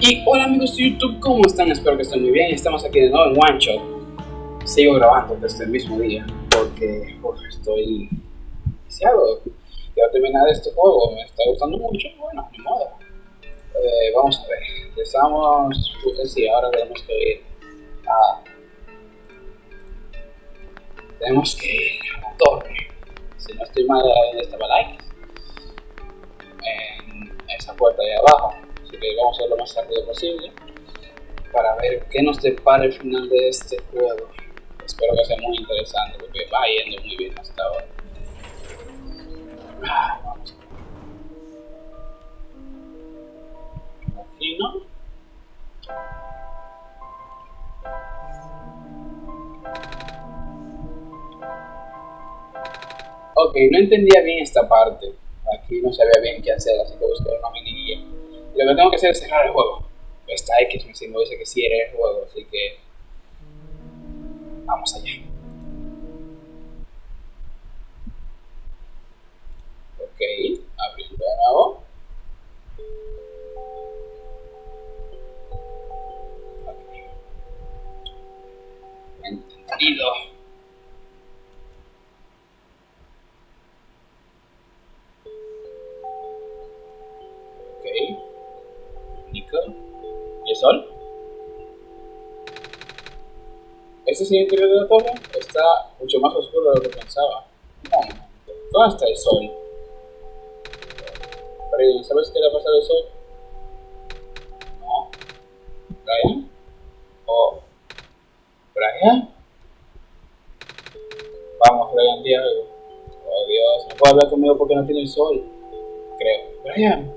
Y hola amigos de YouTube, ¿cómo están? Espero que estén muy bien. Estamos aquí de nuevo en One Shot. Sigo grabando desde el mismo día porque uf, estoy viciado. Quiero terminar este juego, me está gustando mucho. Bueno, ni modo. Eh, vamos a ver. Empezamos. Sí, ahora tenemos que ir a. Tenemos que ir a la torre. Si no estoy mal, ahí estaba like. En esa puerta ahí abajo que vamos a hacer lo más rápido posible para ver qué nos depara el final de este juego. Espero que sea muy interesante porque va yendo muy bien hasta ahora. Ah. Ok, no entendía bien esta parte. Aquí no sabía bien qué hacer, así que busqué una mini. Lo que tengo que hacer es cerrar el juego. Esta X me dice que era el juego, así que vamos allá. El interior de la torre. Está mucho más oscuro de lo que pensaba. No, ¿dónde está el sol? Pero, ¿sabes qué le ha pasado al sol? No. ¿Brian? ¿O Brian? Vamos, Brian, di algo. Oh Dios, no puede hablar conmigo porque no tiene el sol. Creo. Brian.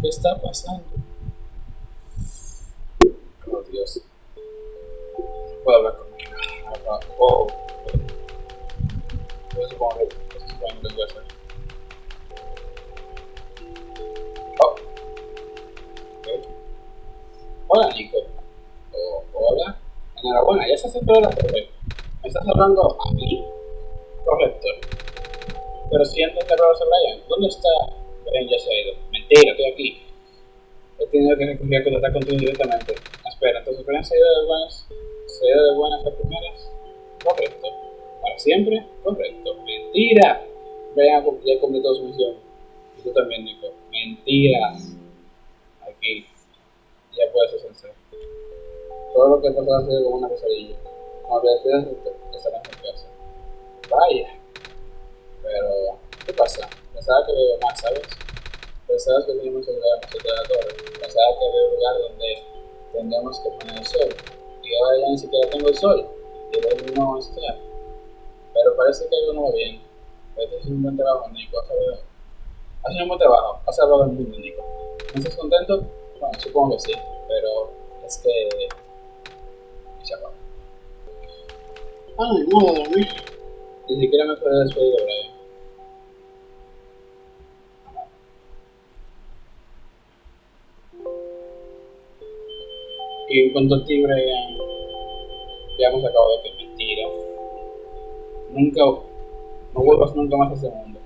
¿Qué está pasando? Oh Dios. No puedo hablar conmigo. Oh. Yo supongo que eso supongo que tengo que hacer. Oh. Okay. Hola Nico. Oh, hola. Enhorabuena, ya estás dentro de la torre. ¿Me estás hablando a mí? Correcto. Pero si antes de a Brian, ¿dónde está? Brian ya se ha ido. Mentira, estoy aquí. He tenido que recurrir a contactar contigo directamente. Espera, entonces Brian se ha ido de buenas, ido de buenas a primeras. Correcto. ¿Para siempre? Correcto. Mentira. Brian ya completó su misión. Y tú también, Nico. Mentiras. Aquí. Ya puedes hacerse. Todo lo que pasado ha sido como una pesadilla. Te despidas, estarás en casa. Vaya. Pero, ¿qué pasa? Pensaba que veo más, ¿sabes? Pensaba que teníamos que llegar a la torre. Pensaba que había un lugar donde tendríamos que poner el sol. Y ahora ya ni siquiera tengo el sol. Y no está. Pero parece que algo no va bien. Pues es un buen trabajo, Nico. Has hecho un buen trabajo. Has salvado el mundo, Nico. ¿No estás contento? Bueno, supongo que sí. Pero es que... Se acabó. Ah, ni modo dormir. Ni siquiera me puedo despedir de Brian. Y en cuanto a ti, Brian, ya hemos acabado que es mentira. Nunca, no vuelvas nunca más a ese mundo.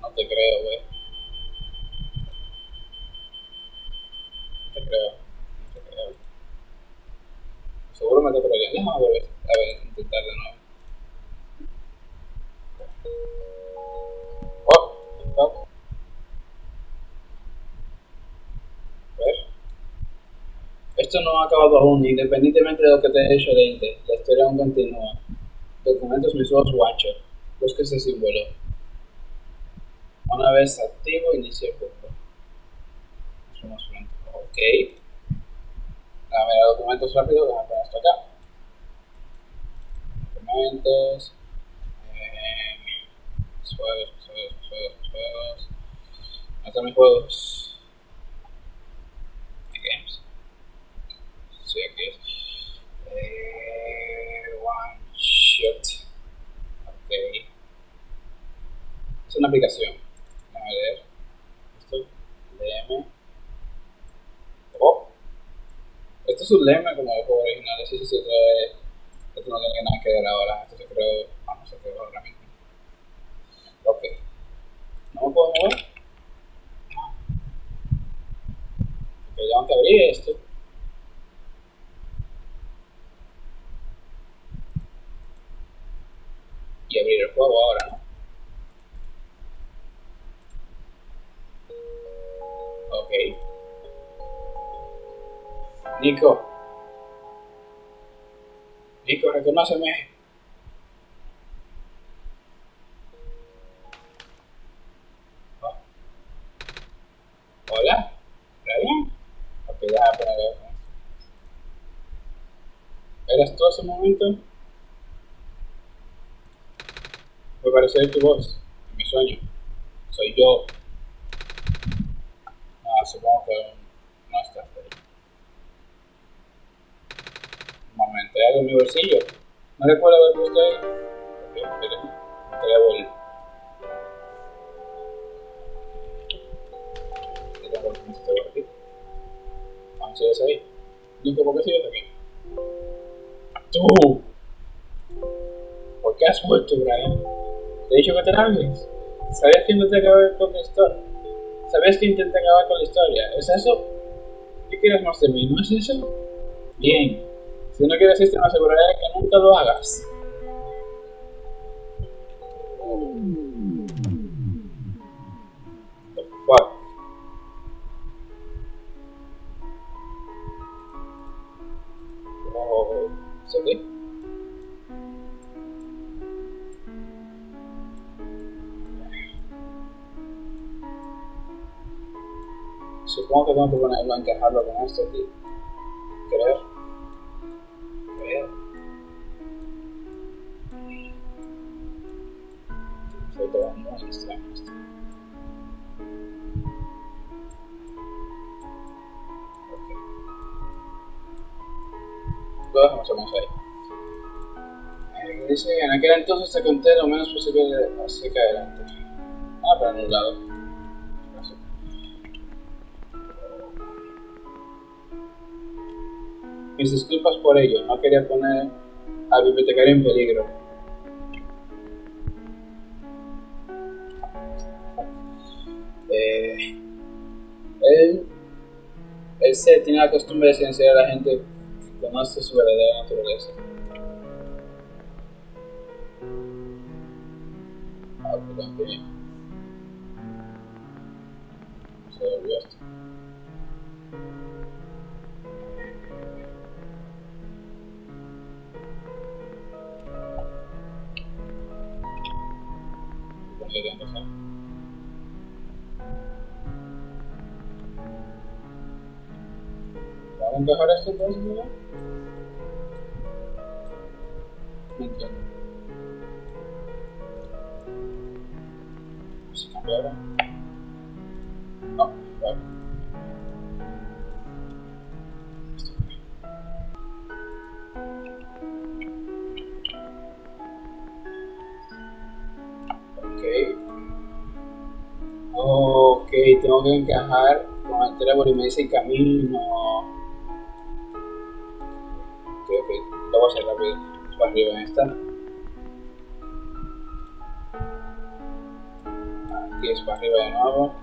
No te creo, güey. No ha acabado aún, independientemente de lo que te he hecho de la historia aún continúa. Documentos visuales Watcher. Busca ese símbolo. Una vez activo, inicia el juego. Ok. A ver, documentos rápidos, vamos a poner esto acá. Documentos. Eh, juegos, juegos, juegos, juegos. ¿Dónde están mis juegos? Sí, aquí. Eh, one shot. Ok. Es una aplicación. Déjame ver. Esto. DM. Oh. Esto es un lema como el juego original. Sí, sí. Esto, es, esto no tiene nada que ver ahora. Esto se creó. Vamos a crear ahora mismo. Ok. ¿No puedo mover? tengo que abrir esto. Y abrir el juego ahora. Ok. Nico. Nico, reconóceme. Oh. Hola. ¿Está bien? Ok, ya, para ver. ¿Eras tú ese momento? Me parece tu voz, mi sueño. Soy yo. Ah, supongo que no. Un momento, ¿hay algo en mi bolsillo? No recuerdo haber puesto ahí. Ok, espere. Voy a. Vamos, ¿sigues ahí? Nico, ¿por qué sigues aquí? ¡Tú! ¿Por qué has vuelto, Brian? Te he dicho que te largues. ¿Sabías que intenté acabar con la historia? ¿Sabías que intenté acabar con la historia? ¿Es eso? ¿Qué quieres más de mí? ¿No es eso? Bien. Si no quieres esto, me aseguraré que nunca lo hagas. Que tengo que ponerlo, encajarlo con esto aquí. Creo. Creo. Soy todo muy extraño esto. Lo dejamos ahí. Eh, dice que en aquel entonces te conté lo menos posible acerca adelante. Ah, un lado. Mis disculpas por ello, no quería poner al bibliotecario en peligro. Eh, él, él se tiene la costumbre de silenciar a la gente que conoce su verdadera naturaleza. Ah, perdón, bien. Se volvió esto. Supongo que tengo que hacer. ¿Vamos a encajar esto entonces, tengo que encajar con el trébol y me dice camino. Ok, ok, lo voy a hacer rápido. Para arriba en esta. Aquí es para arriba de nuevo.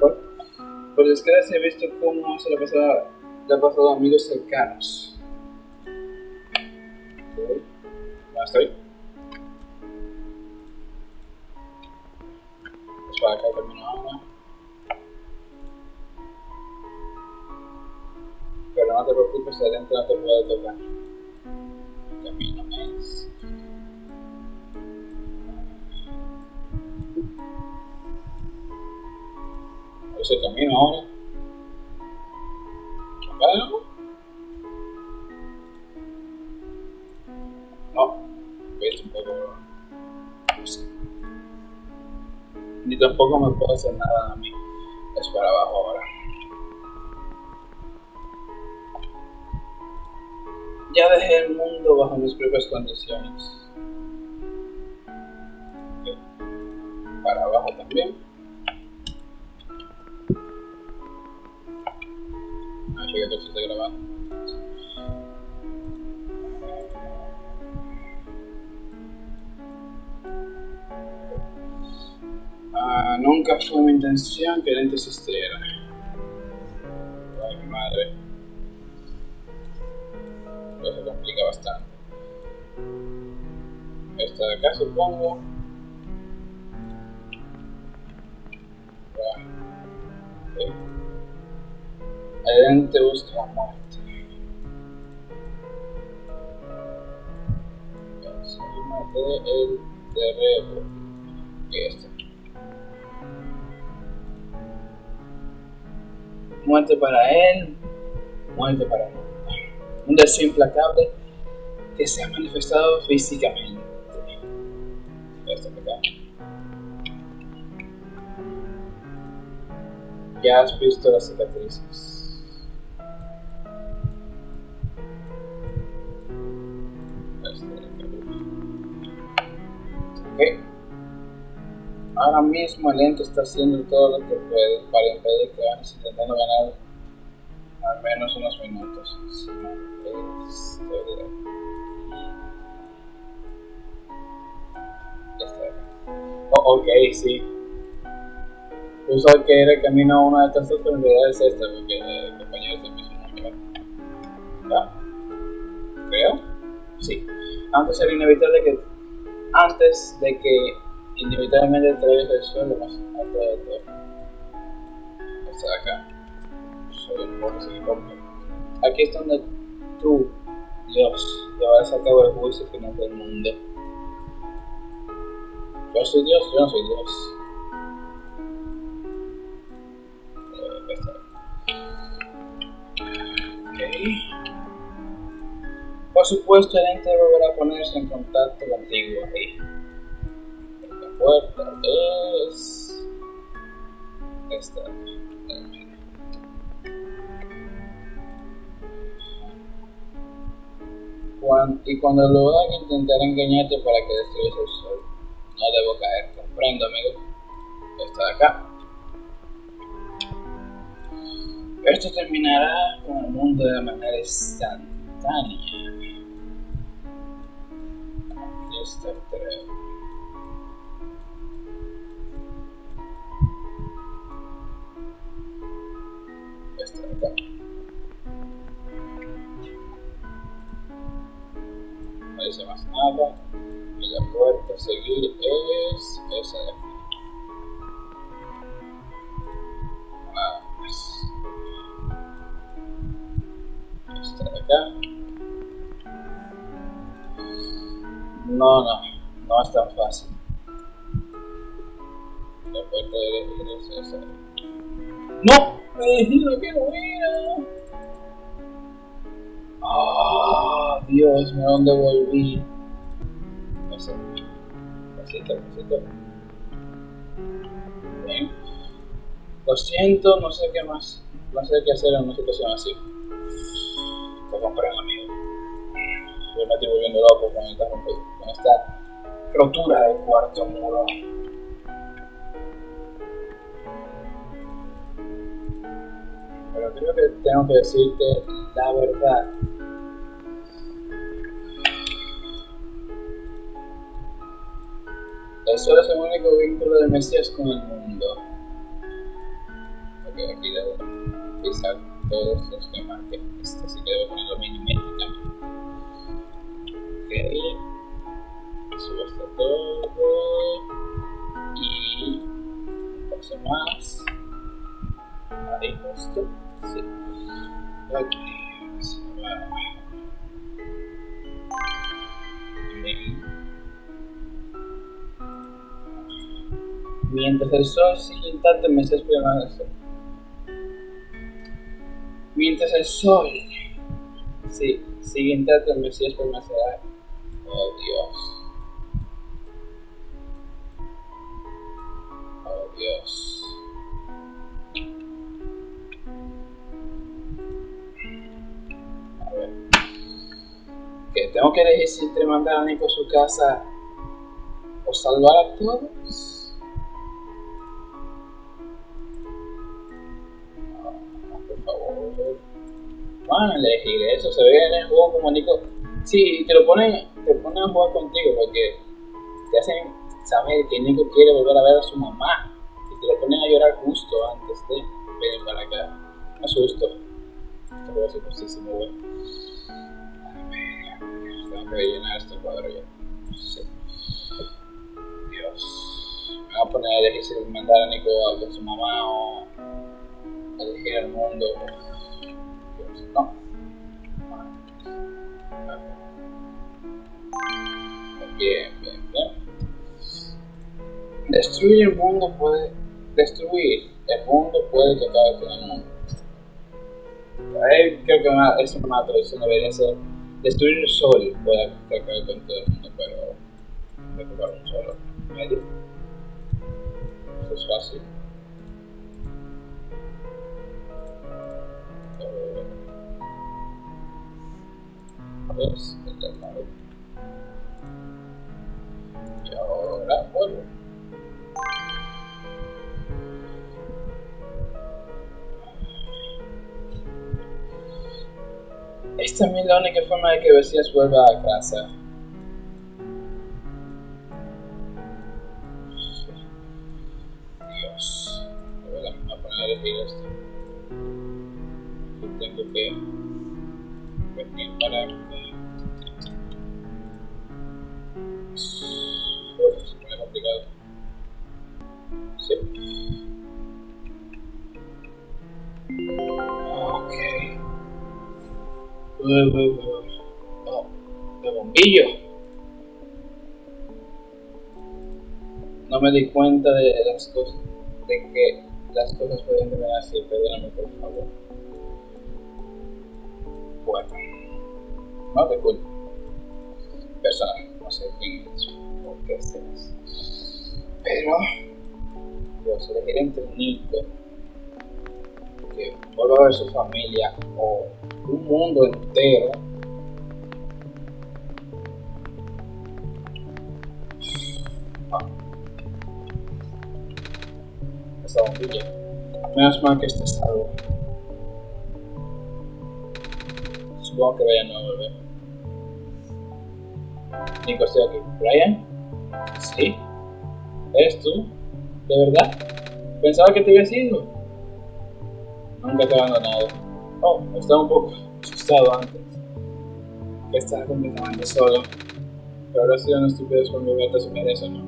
Por, por desgracia he visto cómo se le ha pasado, le ha pasado a amigos cercanos. Dejé el mundo bajo mis propias condiciones. Para abajo también. Ah, sí que esto se está grabando. Ah, nunca fue mi intención que Lente existiera. Eso complica bastante. Esta de acá, supongo. Lente busca la muerte. Encima del terreno. Y este. muerte para él, muerte para él. Un deseo implacable que se ha manifestado físicamente. Ya has visto las cicatrices. Ahora mismo el ente está haciendo todo lo que puede para impedir que vayas intentando ganar al menos unos minutos. Ya está. Oh, ok, sí. Uso que era el camino a una de estas dos, es esta, porque el compañero se piso no ¿Ya? Creo. Sí. Antes era inevitable que antes de que inevitablemente traes el suelo más alto de todo. Está acá. Aquí es donde tú, Dios, llevarás a cabo el juicio final del mundo. Yo soy Dios, yo no soy Dios. Por supuesto, el ente volverá a ponerse en contacto contigo ahí puerta es esta y cuando lo haga intentar engañarte para que destruyas el sol. No debo caer comprendo amigo. Esta de acá. Esto terminará con el mundo de manera instantánea. Aquí está el No más nada. Y la puerta a seguir es esa de aquí. Nada más. Esta de acá. No, no, no es tan fácil. La puerta de elegir es esa. ¡No! Me dijeron que no era. Ah, Dios, ¿a dónde volví? No sé. Pasito, pasito. Bien. Lo siento, no sé qué más. No sé qué hacer en una situación así. Te comprendo, amigo. Yo me estoy volviendo loco con esta, con esta rotura del cuarto muro. Pero creo que tengo que decirte la verdad. Eso es el único vínculo de Mesías con el mundo. Ok, aquí debo pisar todos los que marqué. Este sí que debo ponerlo milimétricamente. Ok. Subo hasta todo. Y paso más. Ahí justo. Mientras el sol sigue intacto, Mesías permanece. Mientras el sol sí, sigue intacto, Mesías permanecerá. Oh Dios. Que elegir si entre mandar a Nico a su casa o salvar a todos. por favor. Van a elegir eso, se ve en el juego como Nico. Sí, te lo ponen, te ponen a jugar contigo porque te hacen saber que Nico quiere volver a ver a su mamá. te lo ponen a llorar justo antes de venir para acá. Me asusto. Esto puede ser rellenar este cuadro ya. Sí. Dios. Me voy a poner a elegir si mandar a Nico a con su mamá o elegir el mundo. Dios, no. Bien, bien, bien. Destruir el mundo puede. Destruir el mundo puede que acabe con el mundo. Creo que una, es una traducción debería ser. Destruir el sol puede que acabe con todo el mundo, pero. Recuperar un solo medio. Eso es fácil. Pues, el lado. Y ahora vuelvo. Es la única forma de que Besías vuelva a casa. Dios. Voy a poner elegir esto. Tengo que venir para de bombillo. No me di cuenta de las cosas, de que las cosas pueden terminar así, perdóname por favor. Bueno, no te culpo. Personal, no sé quién es, por qué es. Pero, Dios, elegir entre Nico, que vuelva a ver su familia, o un mundo entero. Ah. Esa bombilla. Menos mal que esté salvo. Supongo que Brian no va a volver. Nico, estoy aquí. ¿Brian? ¿Sí? ¿Eres tú? ¿De verdad? Pensaba que te había ido. Nunca te he abandonado. Oh, estaba un poco asustado antes. Que estaba completamente solo. Pero ahora sido una estupidez por mi vuelta si merece no.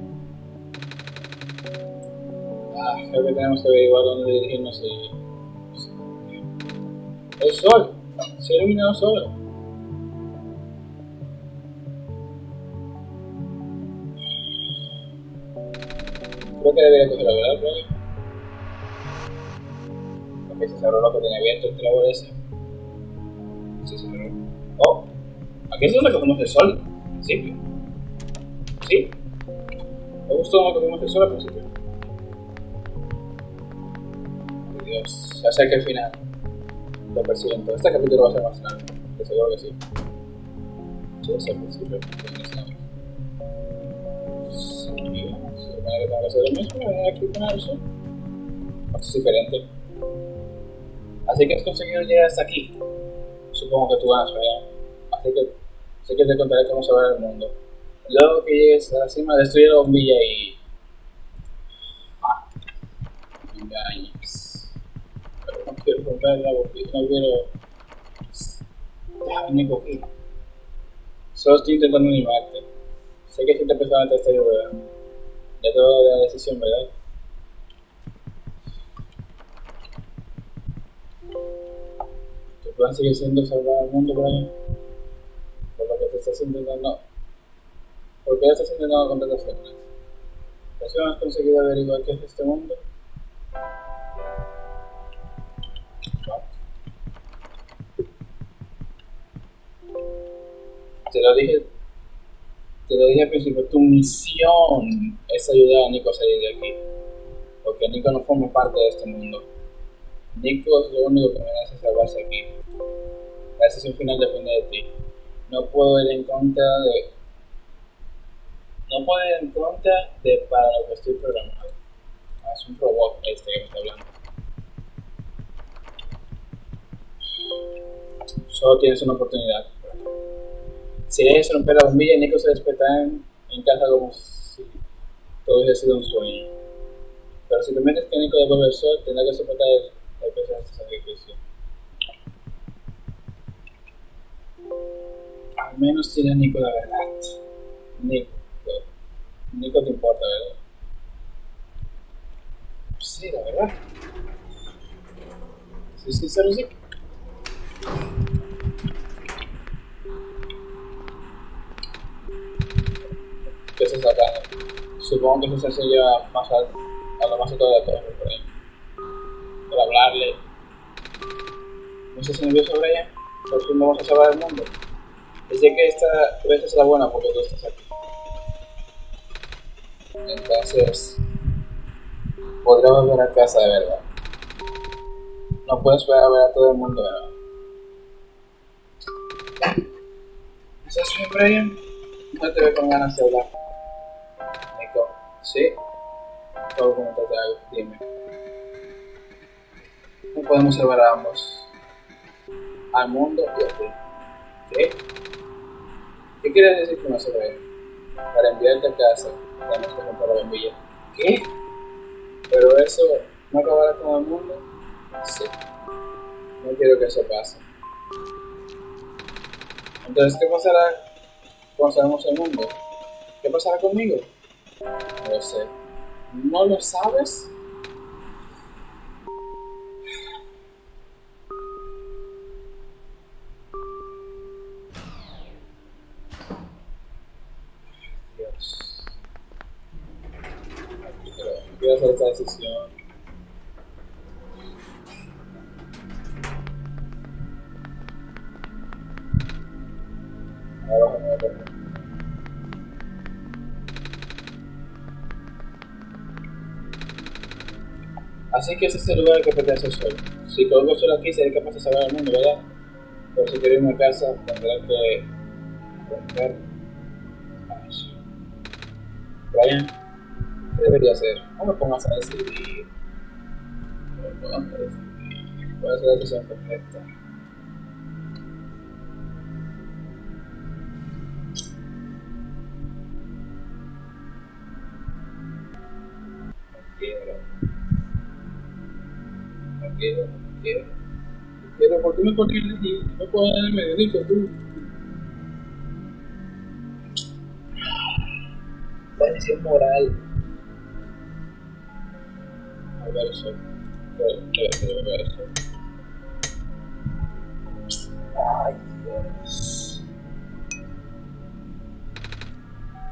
Ah, creo que tenemos que averiguar dónde dirigirnos y. El sol. Se ha iluminado solo. Creo que debería coger la verdad, Brian. Porque se cerró lo que tenía abierto el clavo ese. Se cerró. Oh, aquí es donde cogemos el sol. Al principio. Sí. Me gustó donde cogemos el sol al principio. Dios, sé que al final lo presiento. Este capítulo va a ser más largo, seguro que sí. Sí, es al principio. Sí, se supone que tengo que lo mismo, venir aquí con el. Esto es diferente. Así que has conseguido llegar hasta aquí. Supongo que tú ganas, ¿verdad? Así que sé que te contaré cómo se va el mundo. Luego que llegues a la cima, destruye la bombilla y. Ah. Me engañes. Pero no quiero romper la bombilla, no quiero. Déjame aquí. Solo estoy intentando animarte. Sé que si te empezó a te estoy ¿verdad? Ya te voy a dar la decisión, ¿verdad? Plan sigue siendo salvar al mundo, Brian. Por lo que te estás intentando. ¿Por qué estás intentando con tantas formas? ¿Recién has conseguido averiguar qué es este mundo? Te lo dije. Te lo dije al principio, tu misión es ayudar a Nico a salir de aquí. Porque Nico no forma parte de este mundo. Nico es lo único que merece salvarse aquí. La decisión final depende de ti. No puedo ir en contra de. No puedo ir en contra de para lo que estoy programado. Ah, es un robot este que me está hablando. Solo tienes una oportunidad. Si dejes romper la bombilla, Nico se despertará en, casa como si todo hubiese sido un sueño. Pero si te metes que Nico devuelve el sol, tendrá que soportar el, Al menos tiene Nico la verdad. Nico. Nico te importa, ¿verdad? Sí, la verdad. Sí, sincero, sí. ¿Qué se saca? Supongo que eso se más alto, a lo más alto de la torre. Por ¿No estás nervioso, Brian? Por fin vamos a salvar el mundo. Dice que esta vez es la buena porque tú estás aquí. Entonces, podré volver a casa de verdad. No puedes ver a ver a todo el mundo verdad. ¿Estás bien, Brian? No te veo con ganas de hablar. Nico, ¿sí? Puedo comentarte algo, dime. No podemos salvar a ambos. Al mundo y a ti. ¿Qué? ¿Qué quieres decir con eso, Brian? Para enviarte a casa, tenemos que comprar la bombilla. ¿Qué? Pero eso no acabará con el mundo. Sí. No quiero que eso pase. Entonces, ¿qué pasará cuando salgamos el mundo? ¿Qué pasará conmigo? No lo sé. ¿No lo sabes? Que es el lugar que pertenece el sol. Si colgo solo aquí, seré capaz de salvar al mundo, ¿verdad? Pero si quiero irme a casa, tendré que eso. Brian, ¿qué debería hacer? No me pongas a decidir. No me pongas a decidir. ¿Cuál es la decisión correcta? Quiero, no quiero. No quiero, ¿por qué me pones allí? No puedo darme de rico, tú. Decisión moral. A ver eso. Ay, Dios.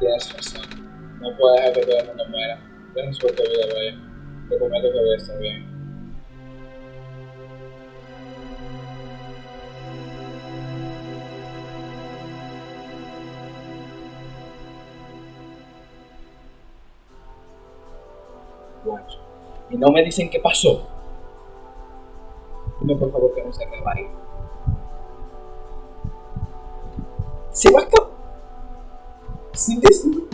Tienes razón. No puedo dejar que todo el mundo muera. Deja suerte vida, vaya. Te prometo que voy a estar bien. No me dicen qué pasó. Dime por favor que no se acaba ahí. ¿Se va a acabar? Sin decir.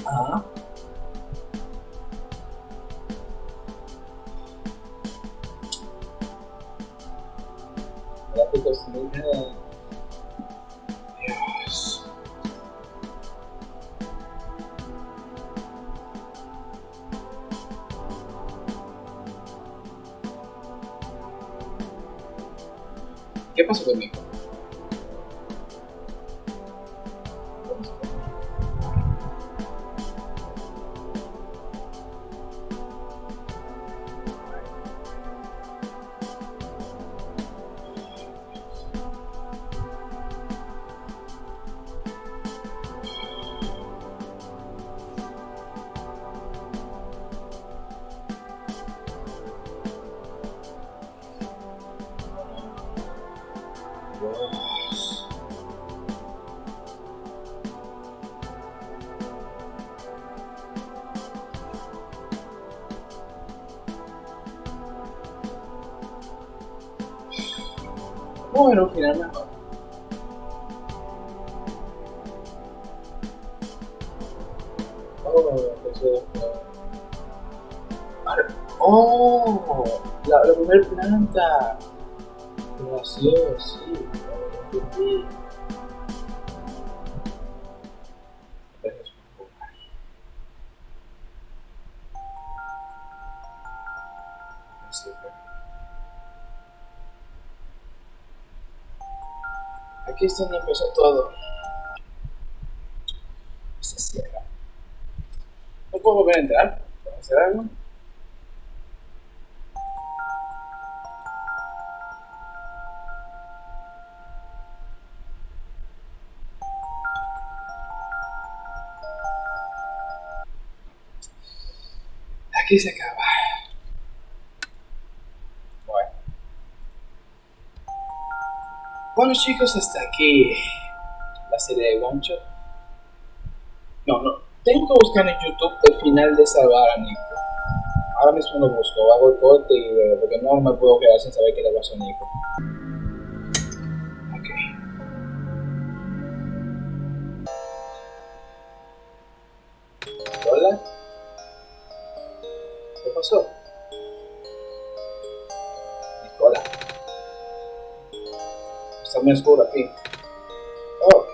Bueno, un final mejor. Oh, Oh, la, la primera planta. Gracioso, sí. Oh, Aquí es donde empezó todo. Se cierra. No puedo volver a entrar. ¿Puedo hacer algo? Aquí se acaba. Bueno. Bueno chicos, hasta aquí la serie de One Shot. No, no. Tengo que buscar en YouTube el final de salvar a Nico. Ahora mismo lo busco, hago el corte y veo, porque no me puedo quedar sin saber qué le pasó a Nico. Ok. Hola. ¿Qué pasó? Muy oscuro aquí. Oh.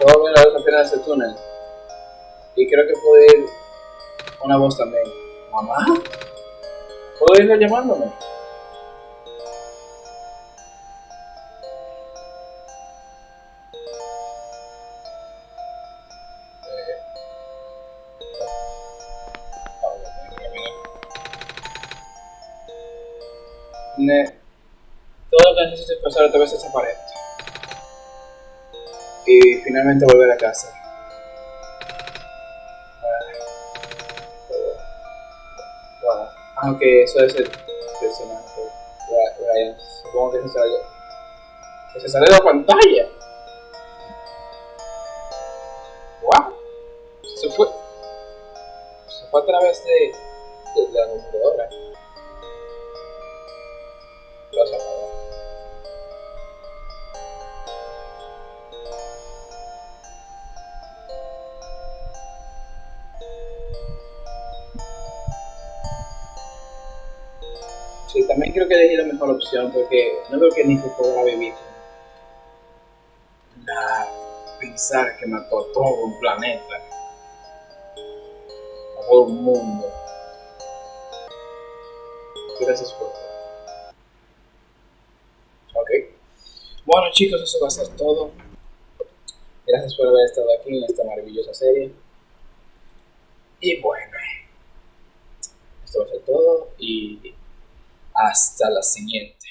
Puedo ver la luz al final de ese túnel. Y creo que puedo ir una voz también. ¿Mamá? ¿Puedo irle llamándome? Ne- Todo lo que necesito es pasar otra vez esa pared. Y finalmente volver a casa. Aunque eso es el personaje Ryan, supongo que se sale, que se sale de la pantalla. ¡Wow! Se fue, se fue a través de, de la computadora. Mejor opción porque no creo que Nico podrá vivir la pensar que mató todo un planeta, a todo un mundo. Gracias por Ok. Bueno chicos, eso va a ser todo. Gracias por haber estado aquí en esta maravillosa serie. Y bueno, esto va a ser todo y hasta la siguiente.